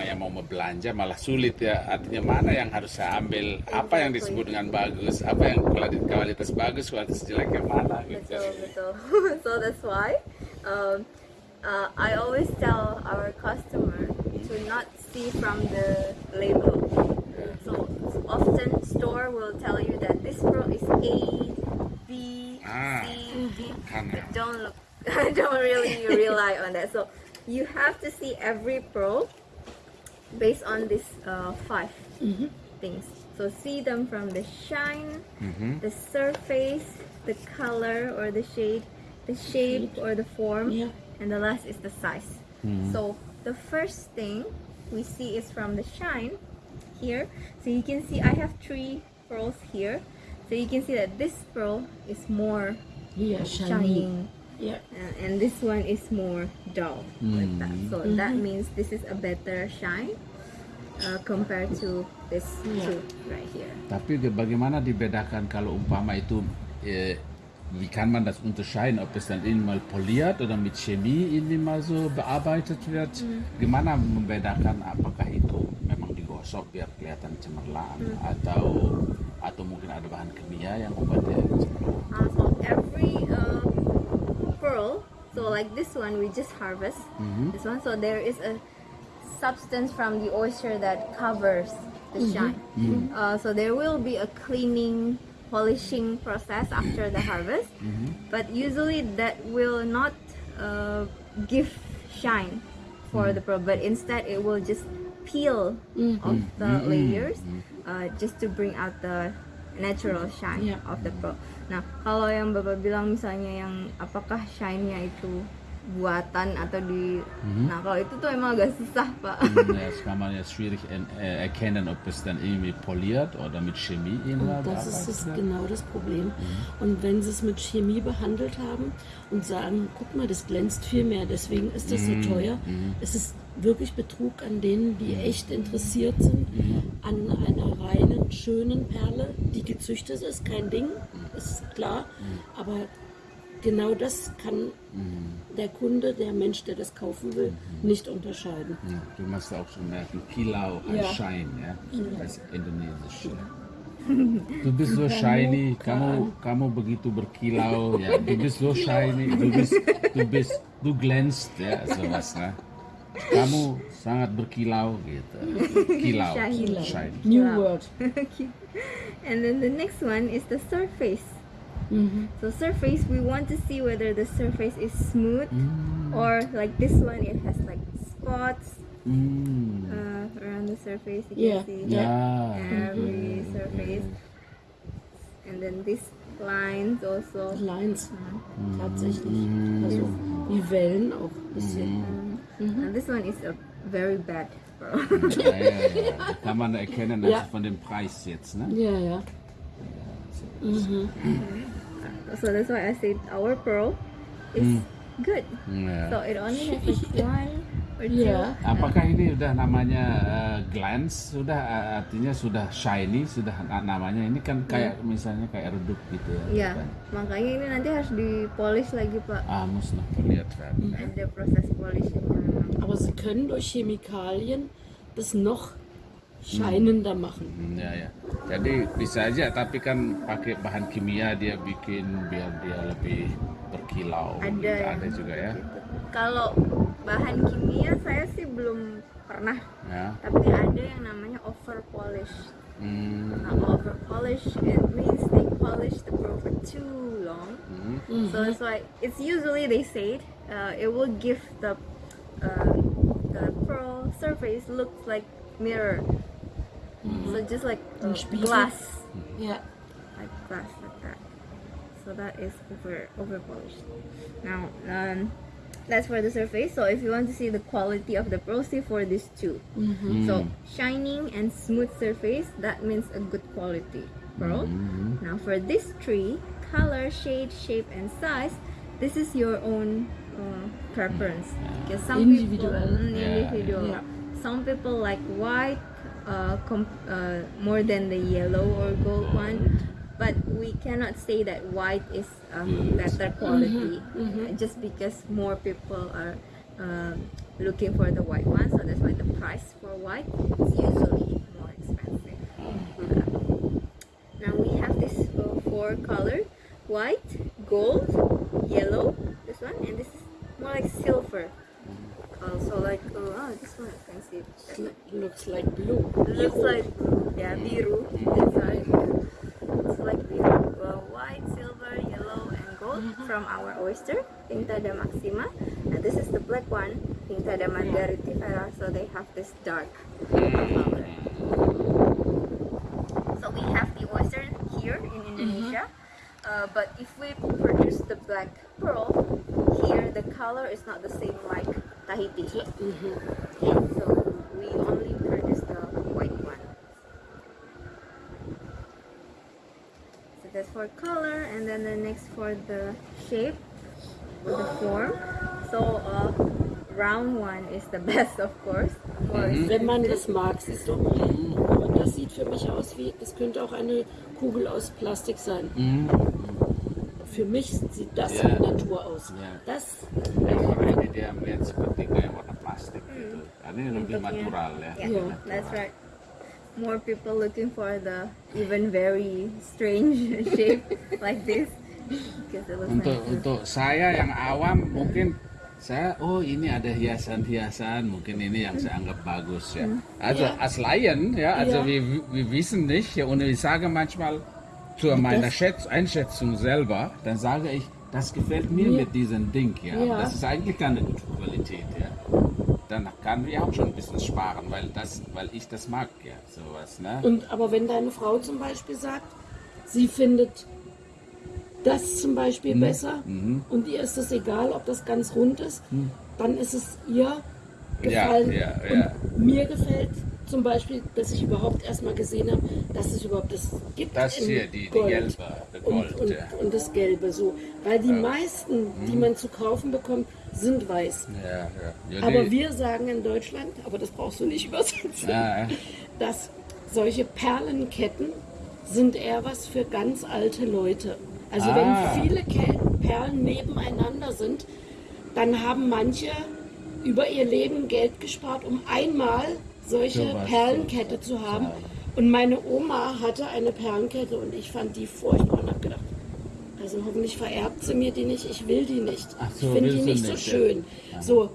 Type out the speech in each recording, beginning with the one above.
orang yang mau belanja malah sulit ya. Artinya mana yang harus saya ambil? Apa yang disebut dengan bagus? Apa yang kuali- kualitas bagus, kualitas jelek yang mana? Gitu. Betul, betul. so that's why um, uh, I always tell our customer to not see from the label. So often store will tell you that this pro is A, B, Ah. C, D, Kan. but don't look, don't really rely on that. So you have to see every pro based on these uh, 5 things. So see them from the shine, Mhm. the surface, the color or the shade, the shape or the form, Yeah. and the last is the size. So the first thing we see is from the shine here. So you can see I have three pearls here. So you can see that this pearl is more Hier, shiny. shining Uh, and this one is more dull like that. So that means this is a better shine uh, compared to this Yeah. two right here. Tapi bagaimana dibedakan kalau umpama itu äh, wie kann man das unterscheiden, ob es dann irgendwie mal poliert oder mit Chemie irgendwie mal so bearbeitet wird? Gimana membedakan apakah itu memang digosok biar kelihatan cemerlang atau atau mungkin ada bahan kimia yang cemerlang? Uh, so every uh, pearl, so mm-hmm. like this one we just harvest mm-hmm. this one. So there is a substance from the oyster that covers the mm-hmm. shine. Uh, so there will be a cleaning, polishing process after the harvest, but usually that will not uh, give shine for the pearl, but instead it will just peel off the layers uh, just to bring out the natural shine Yeah. of the pearl. Nah, kalau yang Bapak bilang misalnya yang apakah shine-nya itu buatan atau di Nah, kalau itu tuh emang agak susah, Pak. Das kann man jetzt schwierig äh, erkennen, ob es dann irgendwie poliert oder mit Chemie Und das ist das genau das Problem. Und wenn sie es mit Chemie behandelt haben und sagen, guck mal, das glänzt viel mehr, deswegen ist das so teuer, es ist wirklich Betrug an denen, die echt interessiert sind an einer reinen, schönen Perle, die gezüchtet ist, kein Ding, ist klar, aber genau das kann der Kunde, der Mensch, der das kaufen will, nicht unterscheiden. Ja, du musst auch schon merken, Kilau Ja. heißt Shine, ja? Das ist indonesisch. Du bist so shiny, kamu kamu begitu berkilau, ya. Du bist so shiny, du bist du bist du glänzt, ya, sowas, ne? Kamu sangat berkilau gitu. Kilau, Shiny. shiny. New Wow. Word. and then the next one is the surface. Mm-hmm. So surface, we want to see whether the surface is smooth mm. or like this one, it has like spots Hmm. uh, around the surface. You Yeah. can see Ya. every surface. And then these lines also. Lines, uh-huh. tatsächlich. Mm. Also die Wellen auch ein bisschen. Mm. Mm-hmm. And this one is a very bad pearl. Ja, ja, ja. Kann man erkennen also von dem Preis jetzt, ne? Ja, ja. Mm-hmm. so that's why I said our pearl is mm. good. Ya. So it only has like one two. Ja. Apakah ini udah namanya uh, glance sudah uh, artinya sudah shiny sudah na- namanya ini kan kayak misalnya kayak redup gitu ya. Ya, kan? makanya ini nanti harus dipolish lagi Pak. Ah, muss noch poliert werden. ya. Ada proses polishingnya memang. Aber sie können durch Chemikalien das noch scheinender machen. Hmm, Ya ya. Jadi bisa aja tapi kan pakai bahan kimia dia bikin biar dia lebih berkilau. Ada gitu. ada juga ya. gitu. Kalau bahan kimia saya sih belum pernah, Ya. tapi ada yang namanya over polish. Hmm. Nah, over polish it means they polish the pearl for too long. Hmm. So it's like it's usually they say it, uh, it will give the uh, the pearl surface looks like mirror. So just like uh, glass, yeah like glass like that. So that is over over polished. Now um, that's for the surface. So if you want to see the quality of the pearl, see for these two. So shining and smooth surface that means a good quality pearl. Now for this tree, color, shade, shape, and size, this is your own uh, preference. Because some Individual. people, Mm, Yeah, individual. yeah. Some people like white uh, com- uh, more than the yellow or gold one. But we cannot say that white is a better quality uh, just because more people are um, looking for the white one. So that's why the price for white, is usually more expensive. Now we have this uh, four color: white, gold, yellow. This one, and this is more like silver. Also like oh, oh this one I can see. Looks like blue. Looks like blue. Yeah, biru. That's right. It's like biru. Well, white, silver, yellow, and gold from our oyster, Pinctada maxima. And this is the black one, Pinctada margaritifera. So they have this dark color. So we have the oyster here in Indonesia. Uh, but if we produce the black pearl, here the color is not the same like Tahiti. Mhm. So we only produce the white one. So that's for color, and then the next for the shape, or the form. So uh, round one is the best, of course. More Wenn man expensive. das mag, siehst du. Und das sieht für mich aus wie, das könnte auch eine Kugel aus Plastik sein. Für mich sieht das Ja. wie Natur aus. Ja. Das, Ini dia melihat seperti kayak warna plastik gitu. Karena ini lebih Bentuknya. natural ya. Yeah, Yeah. that's right. More people looking for the even very strange shape like this Untuk nice. untuk saya yang awam mungkin saya oh ini ada hiasan-hiasan mungkin ini yang saya anggap bagus ya. Also Ja. als Laien ja, also Ja. wir, wir wissen nicht ja, und ich sage manchmal zu meiner Schätz Einschätzung selber, dann sage ich, das gefällt mir mit diesem Ding ja. Ja. Das ist eigentlich keine gute Qualität ja. Dann kann wir auch schon ein bisschen sparen, weil das, weil ich das mag ja, sowas ne. und, aber wenn deine Frau zum Beispiel sagt, sie findet das zum Beispiel Mhm. besser und ihr ist es egal, ob das ganz rund ist, dann ist es ihr gefallen. Mhm. ja, ja. Und mir gefällt zum Beispiel, dass ich überhaupt erstmal gesehen habe, dass es überhaupt das gibt. Das hier, die, die Gold. gelbe, Gold, und, und, ja. und das Gelbe so. Weil die meisten, die Mhm. man zu kaufen bekommt, sind weiß. Ja, ja. ja Aber die- wir sagen in Deutschland, aber das brauchst du nicht übersetzen, ja, ja. dass solche Perlenketten sind eher was für ganz alte Leute. Also Ah. wenn viele Perlen nebeneinander sind, dann haben manche über ihr Leben Geld gespart, um einmal solche Perlenkette zu haben. Und meine Oma hatte eine Perlenkette und ich fand die furchtbar und habe gedacht, also hoffentlich vererbt sie mir die nicht, ich will die nicht. So, ich finde die nicht so nicht, ja. schön. So,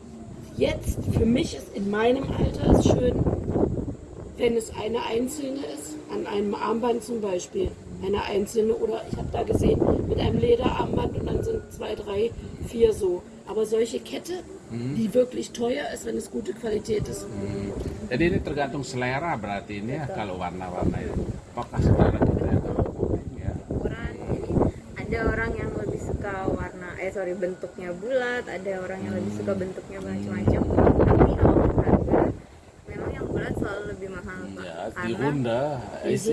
jetzt für mich ist in meinem Alter ist schön, wenn es eine einzelne ist, an einem Armband zum Beispiel, eine einzelne oder ich habe da gesehen mit einem Lederarmband und dann sind zwei, drei, vier so. Aber solche Kette, Mhm. die wirklich teuer ist, wenn es gute Qualität ist. Jadi ini tergantung selera berarti ini ya kalau warna-warna itu. Apakah selera kita yang kalau kuning ya? ukuran jadi ada orang yang lebih suka warna eh sorry bentuknya bulat ada orang yang lebih suka bentuknya macam-macam tapi kalau harga memang yang bulat selalu lebih mahal pak Ja, die karena Runde ist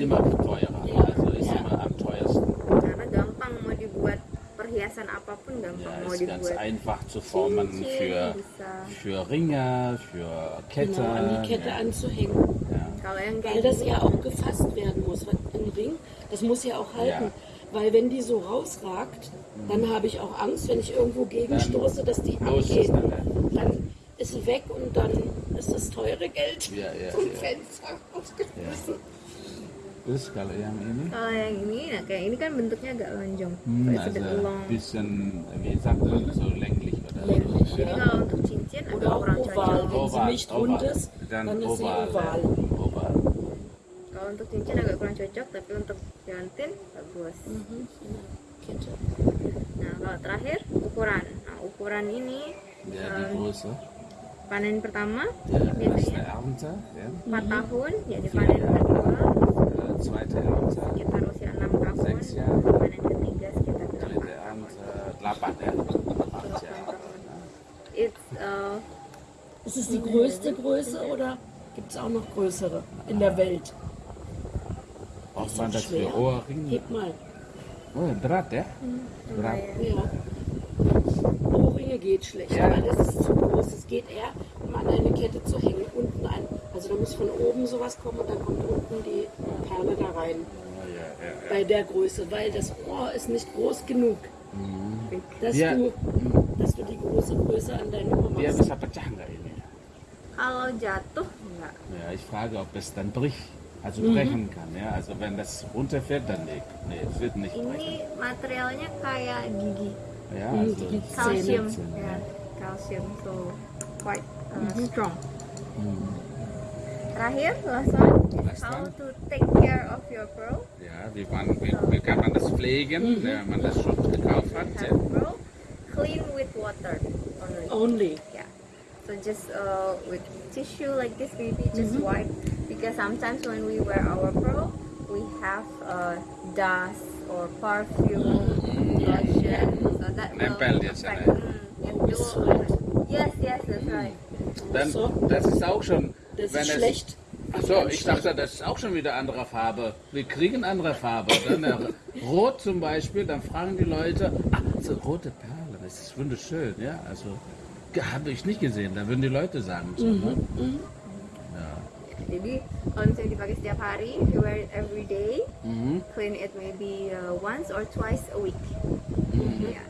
perhiasan apapun gampang Ja, mau ist ganz dibuat einfach zu formen cincin für, bisa für Ringe, für Kette. Genau, an die Kette ja. anzuhängen. Ja. kalau yang Weil das ja auch gefasst werden muss. Ein Ring, das muss ja auch halten. Weil wenn die so rausragt, dann habe ich auch Angst, wenn ich irgendwo gegenstoße, dass die abgeht. dann, ja. Dann ist sie weg und dann ist das teure Geld Ja, ja, vom ja. Fenster rausgeschmissen. Terus kalau yang ini, kalau yang ini nah kayak ini kan bentuknya agak lonjong hmm, It's a bit also long bisschen, wie sagt man, so länglich oder so. jadi kalau untuk cincin agak kurang oval. cocok Wenn sie nicht rund ist, dann, dann ist sie oval. oval. ya. Oval. kalau untuk cincin agak kurang cocok tapi untuk jantin bagus Mhm. Kette. Nah, kalau terakhir ukuran. Nah, ukuran ini eh, die Größe. panen pertama erste biasanya Ernte, ja. 4 tahun, jadi panen kedua zweite 6 tahun, Sechs Jahre. panen ketiga sekitar 8 dritte. Ernte, delapan ya. Delapan Ist es die größte Größe oder gibt es auch noch größere in der Welt? Braucht man das für. Ohrringe? Heb mal. Oh, berat ya? Berat. lumayan. Ja. Ohrringe geht schlecht, Ja. weil das ist zu groß. Es geht eher, um an eine Kette zu hängen, unten ein. Also da muss von oben sowas kommen und dann kommt unten die Perle da rein. Oh, ja, ja, ja. Bei der Größe, weil das Ohr ist nicht groß genug, dass, Ja. du, dass du die große Größe an deine Ohr machst. bisa pecah nggak ini? Kalau jatuh enggak. Ja, ich frage, ob es dann bricht, also Mhm. brechen kann. Ja, also wenn das runterfällt, dann nicht. Nee, es wird nicht brechen. Ini materialnya kayak gigi, Ja, Mhm, also, Gigi. calcium, Zähne. ya, calcium, so quite uh, strong. Terakhir, last one, Last how one. to take care of your pearl. ja wie, man, wie, wie kann man das pflegen, Mhm. wenn man das schon gekauft hat? Ja. Have pearl, clean with water only. Only. Yeah. So just uh, with tissue like this, maybe just wipe because sometimes when we wear our pearl, we have uh, dust or perfume, lotion, so that will Nempel dia affect. Mm, it will sweat. Yes, yes, that's right. Dann, So. das ist auch schon, Das wenn ist schlecht. Achso, ich dachte, das ist auch schon wieder andere Farbe. Wir kriegen andere Farbe. Dann äh, rot zum Beispiel, dann fragen die Leute, ah, so rote Perle, das ist wunderschön, ja. Also habe ich nicht gesehen, da würden die Leute sagen. So, ne? Jadi kalau misalnya dipakai setiap hari, you wear it every day, Mhm. clean it maybe uh, once or twice a week. Yeah.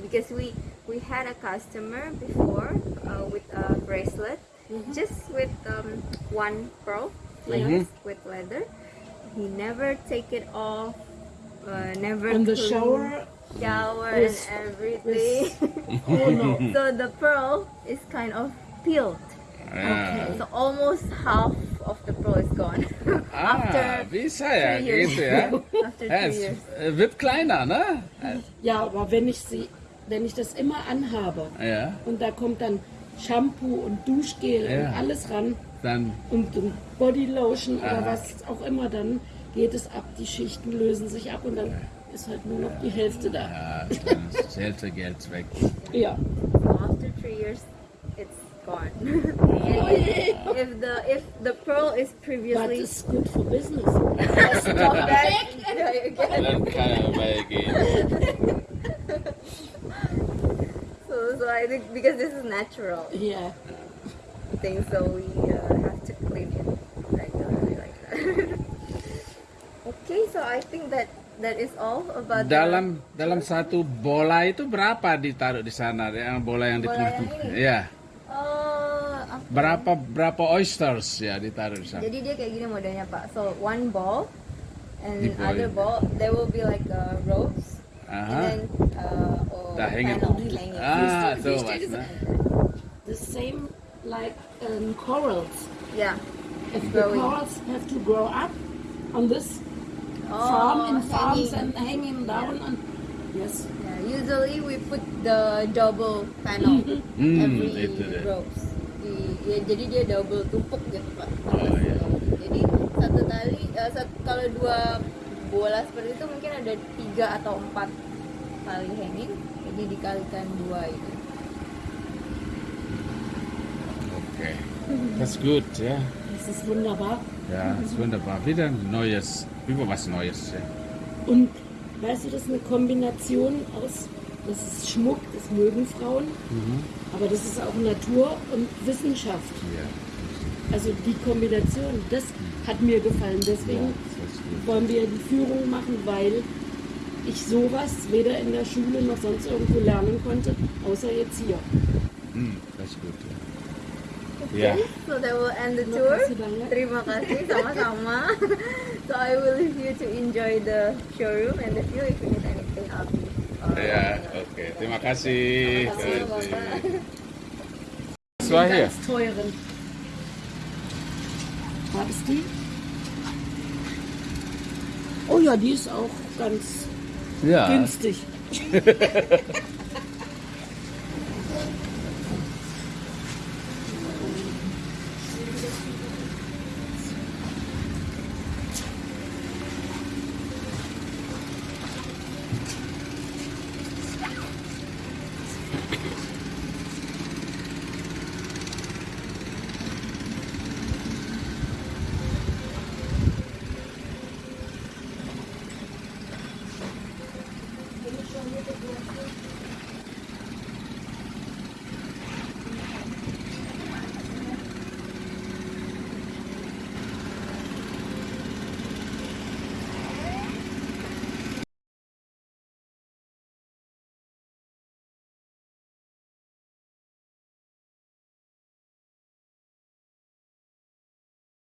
Because we we had a customer before uh, with a bracelet, just with um, one pearl, like Mhm. with leather. He never take it off, uh, never And the clean, shower shower with- and everything. Oh no. so the pearl is kind of peeled. Ja. So almost half of the pearl is gone Ah, after wie ist er ja, three years. geht ja. after ja two es years. wird kleiner, ne? Ja, aber wenn ich sie, wenn ich das immer anhabe Ja, und da kommt dann Shampoo und Duschgel Ja. und alles ran dann, und, und Bodylotion oder Aha. was auch immer, dann geht es ab, die Schichten lösen sich ab und dann ist halt nur noch die Hälfte da. ja, dann ist das Hälfte Geld weg. Ja. So after three years, it's gone. And if the if the pearl is But previously it's good for business. stop back. Dann kann er weggehen. So so I think because this is natural Ja. thing, so we uh, have to clean it regularly like that. okay, so I think that that is all about the- Dalam dalam satu bola itu berapa ditaruh di sana? Yang bola yang di tengah. Iya. Oh, apa? Berapa berapa oysters ya ditaruh di sana? Jadi dia kayak gini modelnya Pak. So one ball and other ball there will be like uh, ropes and Aha. then uh, or Da hängen. panel hanging. Ah, Wie so was, ne? The same like um, corals. Yeah. If the Growing. corals have to grow up on this Oh, farm in farms hanging. and hanging down on yes. Yeah, usually we put the double panel Hmm, every itu dia. ropes. Di, ya, jadi dia double tumpuk gitu Pak. Oh, iya. Jadi satu tali eh, sat- kalau dua bola seperti itu mungkin ada tiga atau empat tali hanging. Jadi dikalikan dua itu. Okay. Das ist gut, ja. Das ist wunderbar. Ja, das ist wunderbar. Wieder ein neues, über was Neues. Ja. Und weißt du, das ist eine Kombination aus, das ist Schmuck, das mögen Frauen, aber das ist auch Natur und Wissenschaft. Ja, Also die Kombination, das hat mir gefallen. Deswegen gut. wollen wir die Führung machen, weil ich sowas weder in der Schule noch sonst irgendwo lernen konnte, außer jetzt hier. Hm, das ist gut. Ja. Okay, Ja. so that will end the tour. Terima kasih sama-sama. so I will leave you to enjoy the showroom and the view. If you need anything, I'll be. Ja, okay. Terima kasih. Terima kasih. Das war hier. Ganz teuren. War das die? Oh ja, die ist auch ganz Ja. günstig.